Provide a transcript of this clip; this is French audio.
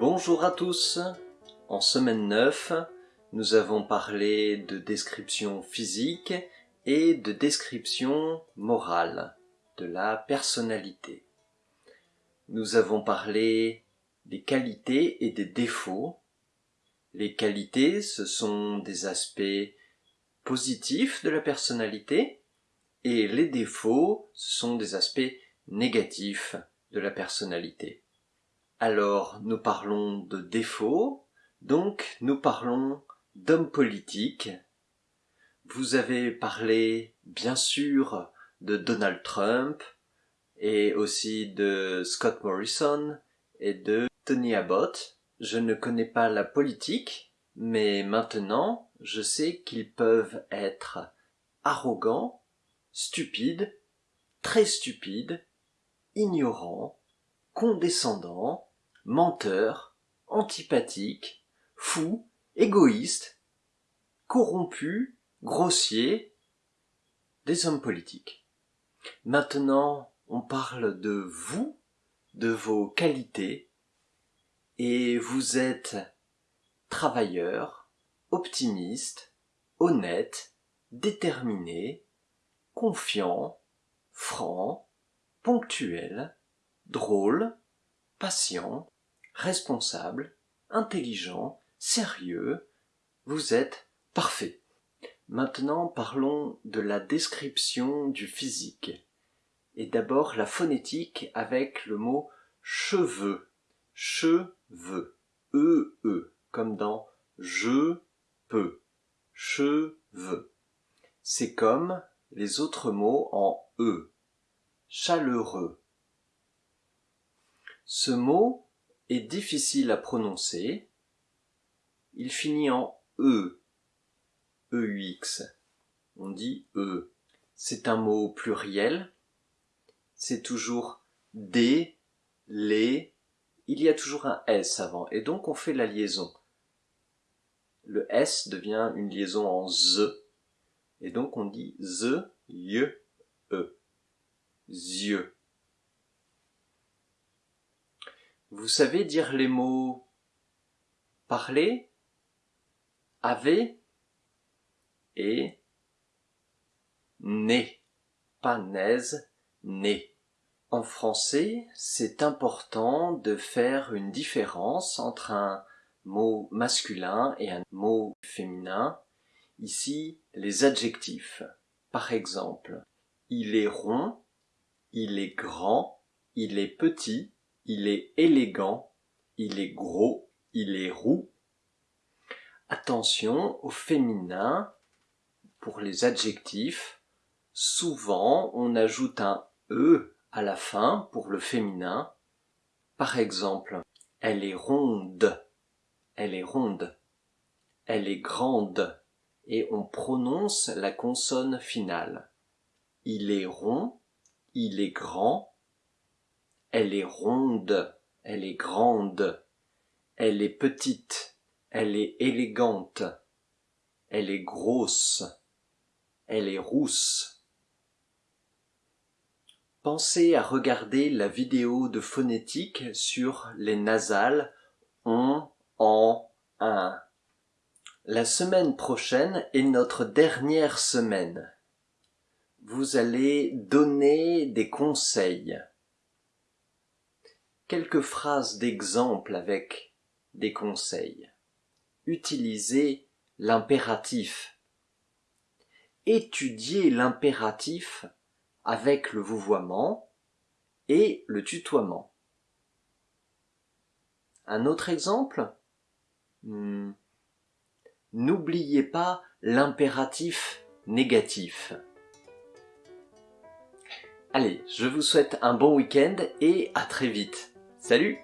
Bonjour à tous En semaine 9, nous avons parlé de description physique et de description morale de la personnalité. Nous avons parlé des qualités et des défauts. Les qualités, ce sont des aspects positifs de la personnalité et les défauts, ce sont des aspects négatifs de la personnalité. Alors, nous parlons de défauts, donc nous parlons d'hommes politiques. Vous avez parlé, bien sûr, de Donald Trump, et aussi de Scott Morrison et de Tony Abbott. Je ne connais pas la politique, mais maintenant je sais qu'ils peuvent être arrogants, stupides, très stupides, ignorants, condescendants, menteur, antipathique, fou, égoïste, corrompu, grossier, des hommes politiques. Maintenant, on parle de vous, de vos qualités, et vous êtes travailleur, optimiste, honnête, déterminé, confiant, franc, ponctuel, drôle, patient, responsable, intelligent, sérieux, vous êtes parfait. Maintenant parlons de la description du physique. Et d'abord la phonétique avec le mot cheveux. Cheveux. E, E, comme dans je peux. Cheveux. C'est comme les autres mots en E. Chaleureux. Ce mot est difficile à prononcer. Il finit en E. EUX. On dit E. C'est un mot pluriel. C'est toujours des, les. Il y a toujours un S avant. Et donc on fait la liaison. Le S devient une liaison en Z. Et donc on dit Z, Y, E. Zieux. Vous savez dire les mots parler, avait et né, pas naise, né. En français, c'est important de faire une différence entre un mot masculin et un mot féminin. Ici, les adjectifs. Par exemple, il est rond, il est grand, il est petit, il est élégant, il est gros, il est roux. Attention au féminin pour les adjectifs. Souvent, on ajoute un E à la fin pour le féminin. Par exemple, elle est ronde, elle est ronde, elle est grande, et on prononce la consonne finale. Il est rond, il est grand, elle est ronde, elle est grande, elle est petite, elle est élégante, elle est grosse, elle est rousse. Pensez à regarder la vidéo de phonétique sur les nasales on, en, un. La semaine prochaine est notre dernière semaine. Vous allez donner des conseils quelques phrases d'exemple avec des conseils. Utilisez l'impératif. Étudiez l'impératif avec le vouvoiement et le tutoiement. Un autre exemple? Hmm. N'oubliez pas l'impératif négatif. Allez, je vous souhaite un bon week-end et à très vite. Salut